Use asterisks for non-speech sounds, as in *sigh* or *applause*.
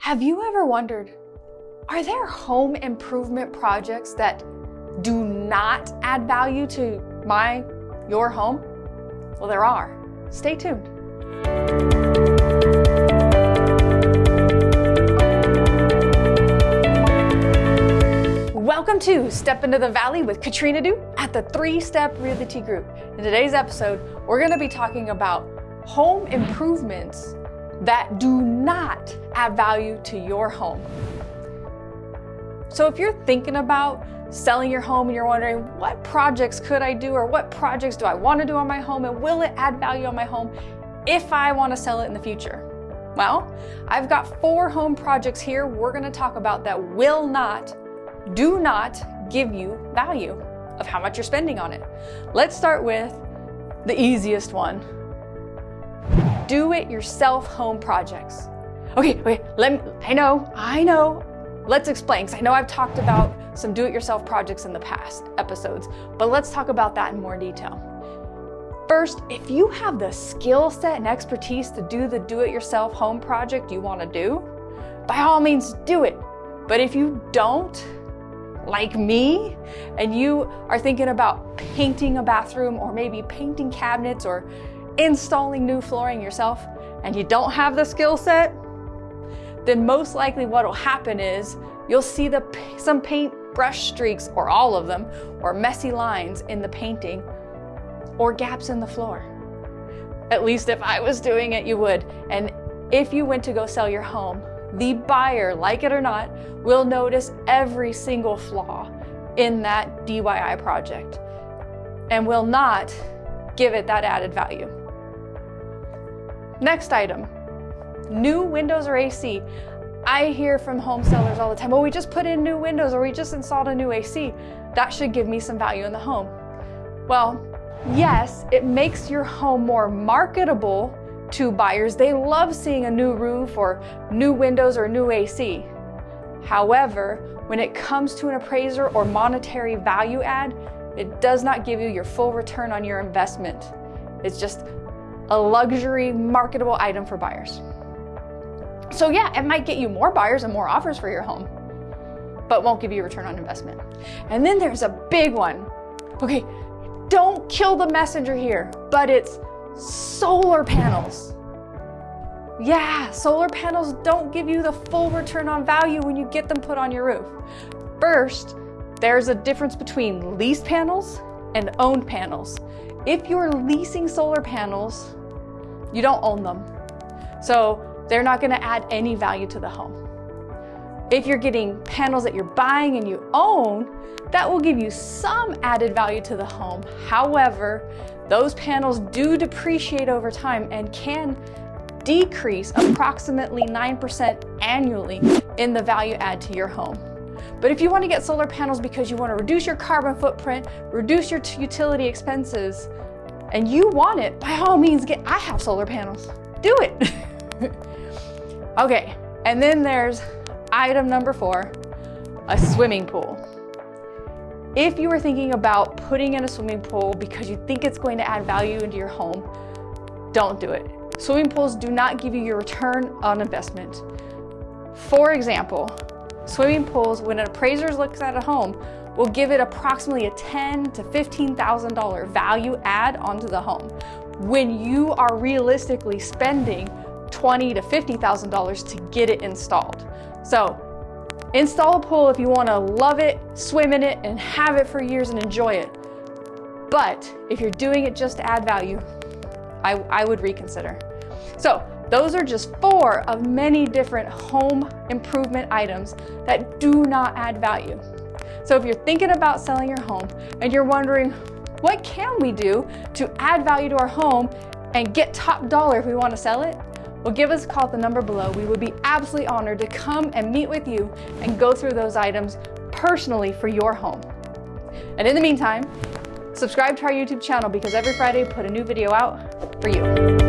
Have you ever wondered, are there home improvement projects that do not add value to my, your home? Well, there are. Stay tuned. Welcome to Step Into the Valley with Katrina Du at the Three Step Realty Group. In today's episode, we're going to be talking about home improvements that do not add value to your home. So if you're thinking about selling your home and you're wondering what projects could I do or what projects do I want to do on my home and will it add value on my home if I want to sell it in the future? Well, I've got four home projects here we're going to talk about that will not, do not give you value of how much you're spending on it. Let's start with the easiest one, do-it-yourself home projects. Okay, wait, let me, I know, I know. Let's explain, because I know I've talked about some do-it-yourself projects in the past episodes, but let's talk about that in more detail. First, if you have the skill set and expertise to do the do-it-yourself home project you want to do, by all means do it. But if you don't, like me, and you are thinking about painting a bathroom or maybe painting cabinets or installing new flooring yourself and you don't have the skill set, then most likely what will happen is you'll see the some paint brush streaks or all of them or messy lines in the painting or gaps in the floor. At least if I was doing it, you would. And if you went to go sell your home, the buyer, like it or not, will notice every single flaw in that DIY project and will not give it that added value. Next item, new windows or AC. I hear from home sellers all the time, well, we just put in new windows or we just installed a new AC. That should give me some value in the home. Well, yes, it makes your home more marketable to buyers. They love seeing a new roof or new windows or new AC. However, when it comes to an appraiser or monetary value add, it does not give you your full return on your investment. It's just a luxury marketable item for buyers. So yeah, it might get you more buyers and more offers for your home, but won't give you a return on investment. And then there's a big one. Okay, don't kill the messenger here, but it's solar panels. Yeah, solar panels don't give you the full return on value when you get them put on your roof. First, there's a difference between leased panels and owned panels. If you're leasing solar panels, you don't own them. So they're not gonna add any value to the home. If you're getting panels that you're buying and you own, that will give you some added value to the home. However, those panels do depreciate over time and can decrease approximately 9% annually in the value add to your home. But if you want to get solar panels because you want to reduce your carbon footprint, reduce your utility expenses, and you want it, by all means, get, I have solar panels. Do it. *laughs* okay, and then there's item number four, a swimming pool. If you are thinking about putting in a swimming pool because you think it's going to add value into your home, don't do it. Swimming pools do not give you your return on investment. For example, swimming pools, when an appraiser looks at a home, will give it approximately a 10 to $15,000 value add onto the home when you are realistically spending 20 to $50,000 to get it installed. So install a pool if you wanna love it, swim in it, and have it for years and enjoy it. But if you're doing it just to add value, I, I would reconsider. So those are just four of many different home improvement items that do not add value. So if you're thinking about selling your home and you're wondering, what can we do to add value to our home and get top dollar if we want to sell it? Well, give us a call at the number below. We would be absolutely honored to come and meet with you and go through those items personally for your home. And in the meantime, subscribe to our YouTube channel because every Friday we put a new video out for you.